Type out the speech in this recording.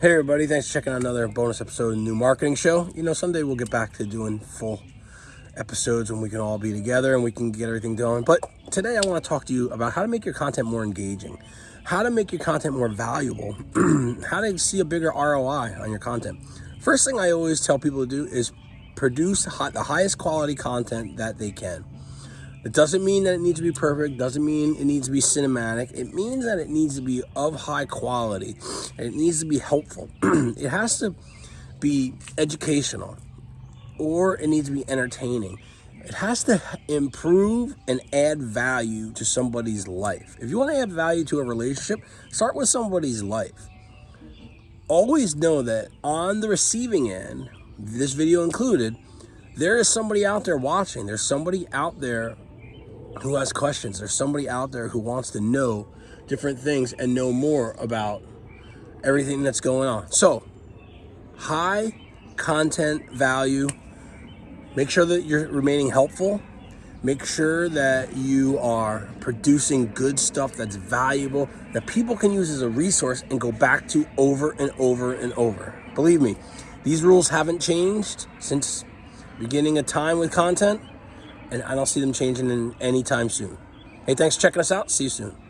Hey everybody, thanks for checking out another bonus episode of the New Marketing Show. You know, someday we'll get back to doing full episodes when we can all be together and we can get everything done. But today I want to talk to you about how to make your content more engaging, how to make your content more valuable, how to see a bigger ROI on your content. First thing I always tell people to do is produce the highest quality content that they can. It doesn't mean that it needs to be perfect, doesn't mean it needs to be cinematic. It means that it needs to be of high quality. It needs to be helpful. it has to be educational or it needs to be entertaining. It has to improve and add value to somebody's life. If you want to add value to a relationship, start with somebody's life. Always know that on the receiving end, this video included, there is somebody out there watching. There's somebody out there who has questions. There's somebody out there who wants to know different things and know more about everything that's going on. So, high content value. Make sure that you're remaining helpful. Make sure that you are producing good stuff that's valuable, that people can use as a resource and go back to over and over and over. Believe me, these rules haven't changed since beginning of time with content and I don't see them changing in anytime soon. Hey, thanks for checking us out. See you soon.